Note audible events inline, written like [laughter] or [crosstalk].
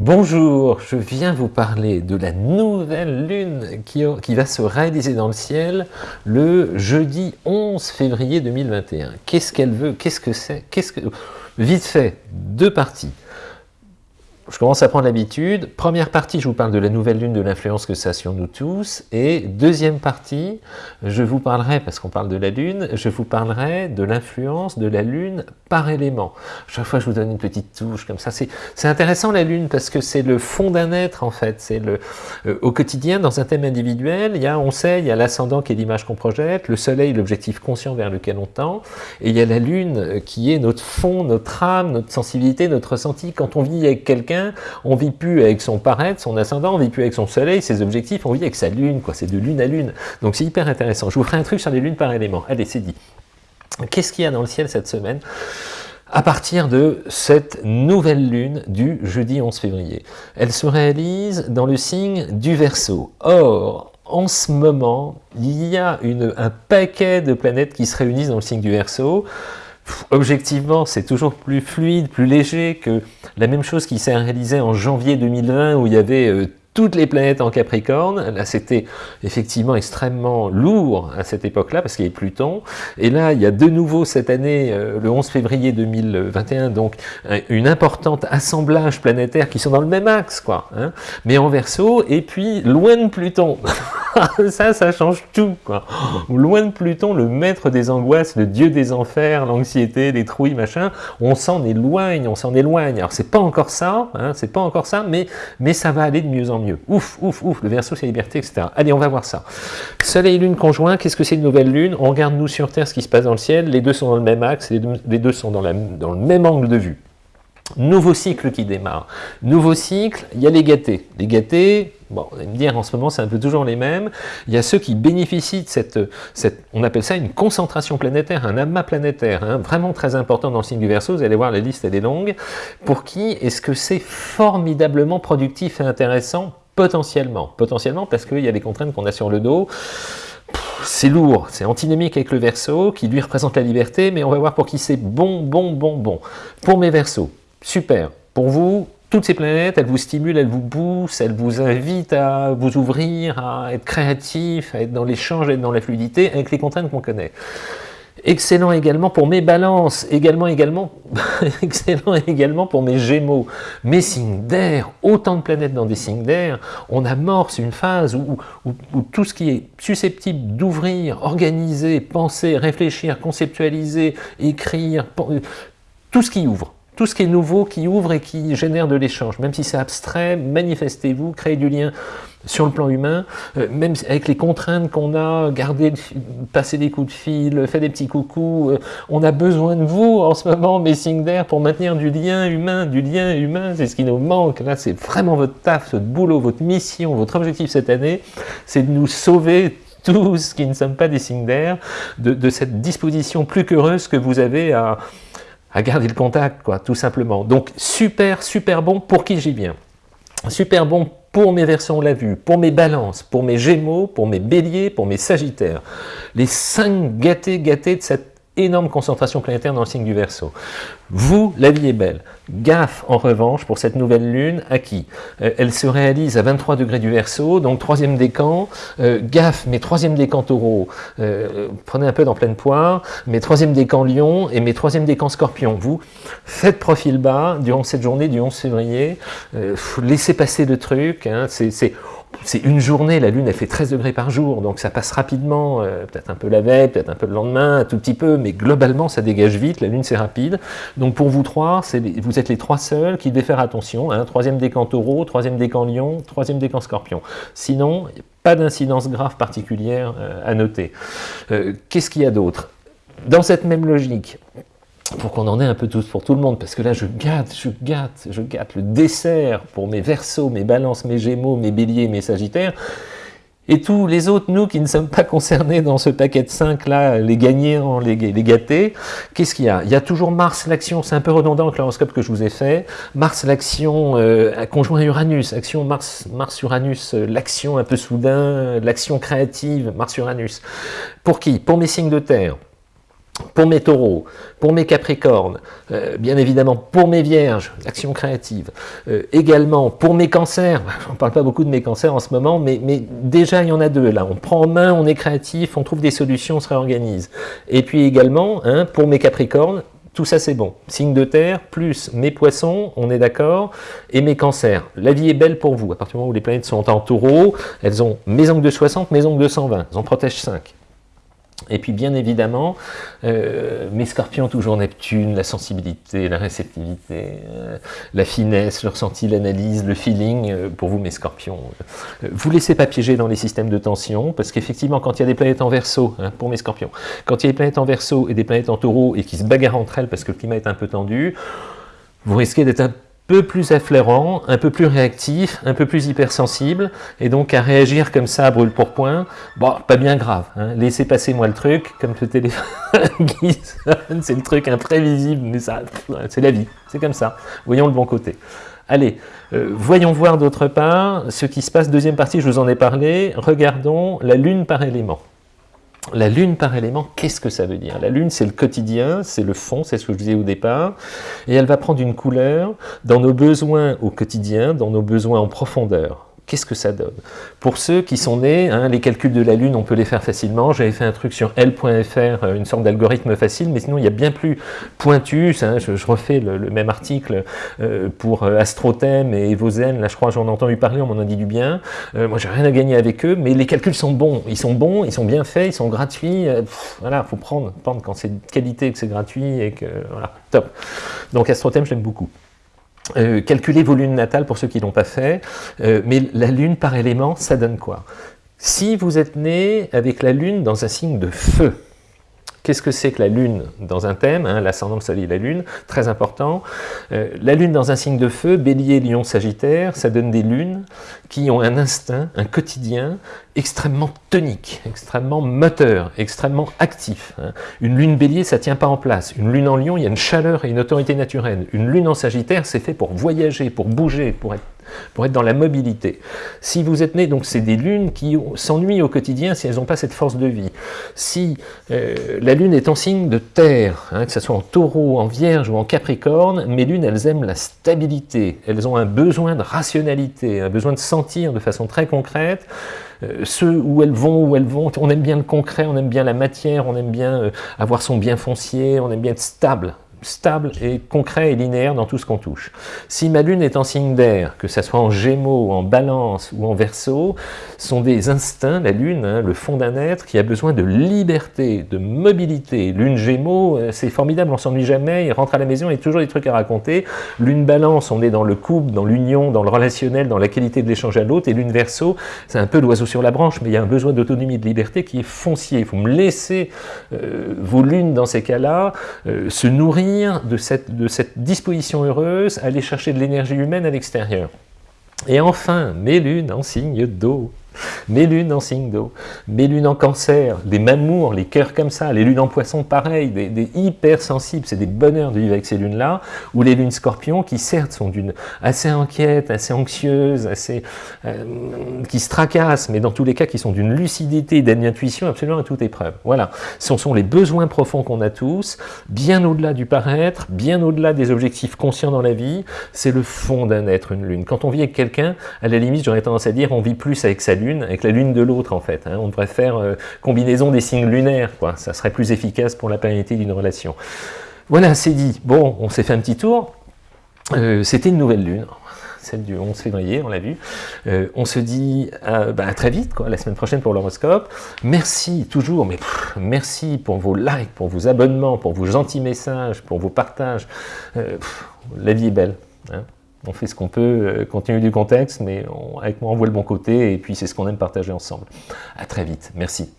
Bonjour, je viens vous parler de la nouvelle lune qui, va se réaliser dans le ciel le jeudi 11 février 2021. Qu'est-ce qu'elle veut? Qu'est-ce que c'est? Qu'est-ce que Vite fait, deux parties je commence à prendre l'habitude. Première partie, je vous parle de la nouvelle lune, de l'influence que ça a sur nous tous. Et deuxième partie, je vous parlerai, parce qu'on parle de la lune, je vous parlerai de l'influence de la lune par élément. Chaque fois, je vous donne une petite touche comme ça. C'est intéressant la lune, parce que c'est le fond d'un être, en fait. C'est le euh, Au quotidien, dans un thème individuel, il y a, on sait, il y a l'ascendant qui est l'image qu'on projette, le soleil, l'objectif conscient vers lequel on tend, et il y a la lune euh, qui est notre fond, notre âme, notre sensibilité, notre ressenti. Quand on vit avec quelqu'un, on vit plus avec son paraître, son ascendant, on vit plus avec son soleil, ses objectifs, on vit avec sa lune, quoi. C'est de lune à lune. Donc c'est hyper intéressant. Je vous ferai un truc sur les lunes par élément. Allez, c'est dit. Qu'est-ce qu'il y a dans le ciel cette semaine à partir de cette nouvelle lune du jeudi 11 février? Elle se réalise dans le signe du Verseau. Or, en ce moment, il y a un paquet de planètes qui se réunissent dans le signe du Verseau objectivement, c'est toujours plus fluide, plus léger que la même chose qui s'est réalisée en janvier 2020 où il y avait euh, toutes les planètes en Capricorne. Là, c'était effectivement extrêmement lourd à cette époque-là, parce qu'il y avait Pluton. Et là, il y a de nouveau cette année, euh, le 11 février 2021, donc une importante assemblage planétaire qui sont dans le même axe, quoi. Hein, mais en verso, et puis loin de Pluton. [laughs] [laughs] ça, ça change tout. Loin de Pluton, le maître des angoisses, le dieu des enfers, l'anxiété, les trouilles, machin, on s'en éloigne, on s'en éloigne. Alors, c'est pas encore ça, hein, c'est pas encore ça, mais, mais ça va aller de mieux en mieux. Ouf, ouf, ouf, le verso, c'est liberté, etc. Allez, on va voir ça. Soleil et lune conjoint, qu'est-ce que c'est une nouvelle lune? On regarde, nous, sur Terre, ce qui se passe dans le ciel, les deux sont dans le même axe, les deux, sont dans le même angle de vue. Nouveau cycle qui démarre. Nouveau cycle, il y a les gâtés. Les gâtés, bon, on va me dire en ce moment c'est un peu toujours les mêmes. Il y a ceux qui bénéficient de cette, cette on appelle ça une concentration planétaire, un amas planétaire, hein, vraiment très important dans le signe du Verseau. Vous allez voir, la liste elle est longue. Pour qui est-ce que c'est formidablement productif et intéressant Potentiellement? Potentiellement parce qu'il y a des contraintes qu'on a sur le dos c'est lourd, c'est antinomique avec le verso, qui lui représente la liberté, mais on va voir pour qui c'est bon, bon, bon, bon. Pour mes versos, Super. Pour vous, toutes ces planètes, elles vous stimulent, elles vous poussent, elles vous invitent à vous ouvrir, à être créatif, à être dans l'échange, à être dans la fluidité, avec les contraintes qu'on connaît. Excellent également pour mes balances, également, également, [laughs] excellent également pour mes gémeaux, mes signes d'air, autant de planètes dans des signes d'air, on amorce une phase où, où tout ce qui est susceptible d'ouvrir, organiser, penser, réfléchir, conceptualiser, écrire, tout ce qui ouvre, tout ce qui est nouveau, qui ouvre et qui génère de l'échange. Même si c'est abstrait, manifestez-vous, créez du lien sur le plan humain, euh, même avec les contraintes qu'on a, garder, passer des coups de fil, faire des petits coucous, euh, on a besoin de vous en ce moment, mes signes d'air, pour maintenir du lien humain, du lien humain, c'est ce qui nous manque, là c'est vraiment votre taf, votre boulot, votre mission, votre objectif cette année, c'est de nous sauver tous qui ne sommes pas des signes d'air, de, de cette disposition plus qu'heureuse que vous avez à, à garder le contact, quoi, tout simplement. Donc, super, super bon pour qui j'y viens. Super bon pour mes versions, on l'a vu, pour mes balances, pour mes gémeaux, pour mes béliers, pour mes sagittaires. Les cinq gâtés, gâtés de cette énorme concentration planétaire dans le signe du Verseau. Vous, la vie est belle. Gaffe, en revanche, pour cette nouvelle lune, à qui euh, Elle se réalise à 23 degrés du Verseau, donc troisième décan. Euh, gaffe, mes troisième décan taureau, euh, prenez un peu dans pleine poire, mes troisième décan lion et mes troisième décan scorpion. Vous, faites profil bas durant cette journée du 11 février, laissez passer le truc, hein, c'est c'est une journée, la Lune elle fait 13 degrés par jour, donc ça passe rapidement, euh, peut-être un peu la veille, peut-être un peu le lendemain, un tout petit peu, mais globalement ça dégage vite, la Lune c'est rapide. Donc pour vous trois, vous êtes les trois seuls qui devez faire attention, hein, troisième décan taureau, troisième décan lion, troisième décan scorpion. Sinon, pas d'incidence grave particulière euh, à noter. Euh, qu'est-ce qu'il y a d'autre? Dans cette même logique, pour qu'on en ait un peu tous pour tout le monde, parce que là je gâte, je gâte, je gâte le dessert pour mes versos, mes balances, mes gémeaux, mes béliers, mes sagittaires, et tous les autres, nous qui ne sommes pas concernés dans ce paquet de 5 là, les gagnants, les, gâtés, qu'est-ce qu'il y a? Il y a toujours Mars, l'action, c'est un peu redondant avec l'horoscope que je vous ai fait, Mars, l'action, euh, conjoint Uranus, action Mars, Mars-Uranus, euh, l'action un peu soudain, l'action créative, Mars-Uranus. Pour qui? Pour mes signes de terre Pour mes taureaux, pour mes capricornes, euh, bien évidemment pour mes vierges, action créative, euh, également pour mes cancers, [laughs] on ne parle pas beaucoup de mes cancers en ce moment, mais, déjà il y en a deux là, on prend en main, on est créatif, on trouve des solutions, on se réorganise. Et puis également, hein, pour mes capricornes, tout ça c'est bon. Signe de terre, plus mes poissons, on est d'accord, et mes cancers. La vie est belle pour vous. À partir du moment où les planètes sont en taureau, elles ont mes angles de 60, mes angles de 120. Elles en protègent 5. Et puis bien évidemment, euh, mes scorpions, toujours Neptune, la sensibilité, la réceptivité, euh, la finesse, le ressenti, l'analyse, le feeling, euh, pour vous mes scorpions. vous laissez pas piéger dans les systèmes de tension, parce qu'effectivement quand il y a des planètes en verso, hein, pour mes scorpions, quand il y a des planètes en verso et des planètes en taureau, et qui se bagarrent entre elles parce que le climat est un peu tendu, vous risquez d'être un peu plus affleurant, un peu plus réactif, un peu plus hypersensible, et donc à réagir comme ça, brûle pour point, bon, pas bien grave. Hein. Laissez passer moi le truc, comme le téléphone [laughs] c'est le truc imprévisible, mais ça, c'est la vie, c'est comme ça. Voyons le bon côté. Allez, euh, voyons voir d'autre part ce qui se passe. Deuxième partie, je vous en ai parlé. Regardons la Lune par élément. La lune par élément, qu'est-ce que ça veut dire? La lune, c'est le quotidien, c'est le fond, c'est ce que je disais au départ, et elle va prendre une couleur dans nos besoins au quotidien, dans nos besoins en profondeur. Qu'est-ce que ça donne? Pour ceux qui sont nés, hein, les calculs de la Lune, on peut les faire facilement. J'avais fait un truc sur L.fr, euh, une sorte d'algorithme facile, mais sinon il y a bien plus pointu. Hein, je, refais le, même article euh, pour euh, Astrothème et Evozen. Là, je crois j'en ai entendu parler, on m'en a dit du bien. moi, j'ai rien à gagner avec eux, mais les calculs sont bons. Ils sont bons, ils sont bien faits, ils sont gratuits. voilà, faut prendre, quand c'est de qualité, que c'est gratuit et que voilà, top. Donc Astrothème, j'aime beaucoup. Euh, calculez vos lunes natales pour ceux qui ne l'ont pas fait, euh, mais la lune par élément, ça donne quoi? Si vous êtes né avec la lune dans un signe de feu, Qu'est-ce que c'est que la Lune dans un thème hein, L'ascendant, le soleil la Lune, très important. Euh, la Lune dans un signe de feu, Bélier, Lion, Sagittaire, ça donne des lunes qui ont un instinct, un quotidien extrêmement tonique, extrêmement moteur, extrêmement actif. Hein. Une Lune Bélier, ça tient pas en place. Une Lune en Lion, il y a une chaleur et une autorité naturelle. Une Lune en Sagittaire, c'est fait pour voyager, pour bouger, pour être pour être dans la mobilité. Si vous êtes né, donc c'est des lunes qui s'ennuient au quotidien si elles n'ont pas cette force de vie. Si euh, la lune est en signe de terre, hein, que ce soit en taureau, en vierge ou en capricorne, mes lunes, elles aiment la stabilité, elles ont un besoin de rationalité, un besoin de sentir de façon très concrète, euh, ce où elles vont, où elles vont, on aime bien le concret, on aime bien la matière, on aime bien euh, avoir son bien foncier, on aime bien être stable stable et concret et linéaire dans tout ce qu'on touche. Si ma lune est en signe d'air, que ce soit en gémeaux, en balance ou en verso, sont des instincts, la lune, hein, le fond d'un être qui a besoin de liberté, de mobilité. Lune gémeaux, euh, c'est formidable, on s'ennuie jamais, il rentre à la maison, il y a toujours des trucs à raconter. Lune balance, on est dans le couple, dans l'union, dans le relationnel, dans la qualité de l'échange à l'autre. Et lune verso, c'est un peu l'oiseau sur la branche, mais il y a un besoin d'autonomie, de liberté qui est foncier. Il faut me laisser euh, vos lunes dans ces cas-là euh, se nourrir de cette, de cette disposition heureuse aller chercher de l'énergie humaine à l'extérieur. Et enfin, mes lunes en signe d'eau. [laughs] Mes lunes en signe d'eau, mes lunes en cancer, des mamours, les cœurs comme ça, les lunes en poisson pareil, des, des hypersensibles, c'est des bonheurs de vivre avec ces lunes-là, ou les lunes scorpions qui certes sont d'une assez inquiète, assez anxieuse, assez, euh, qui se tracassent, mais dans tous les cas qui sont d'une lucidité, d'une intuition absolument à toute épreuve. Voilà, ce sont les besoins profonds qu'on a tous, bien au-delà du paraître, bien au-delà des objectifs conscients dans la vie, c'est le fond d'un être, une lune. Quand on vit avec quelqu'un, à la limite j'aurais tendance à dire on vit plus avec sa lune avec la lune de l'autre en fait. Hein. On devrait faire euh, combinaison des signes lunaires, quoi. ça serait plus efficace pour la pérennité d'une relation. Voilà, c'est dit. Bon, on s'est fait un petit tour. Euh, c'était une nouvelle lune, celle du 11 février, on l'a vu. Euh, on se dit bah, à, très vite, quoi, la semaine prochaine pour l'horoscope. Merci toujours, mais merci pour vos likes, pour vos abonnements, pour vos gentils messages, pour vos partages. la vie est belle. Hein on fait ce qu'on peut, euh, compte tenu du contexte, mais avec moi on voit le bon côté, et puis c'est ce qu'on aime partager ensemble. À très vite, merci.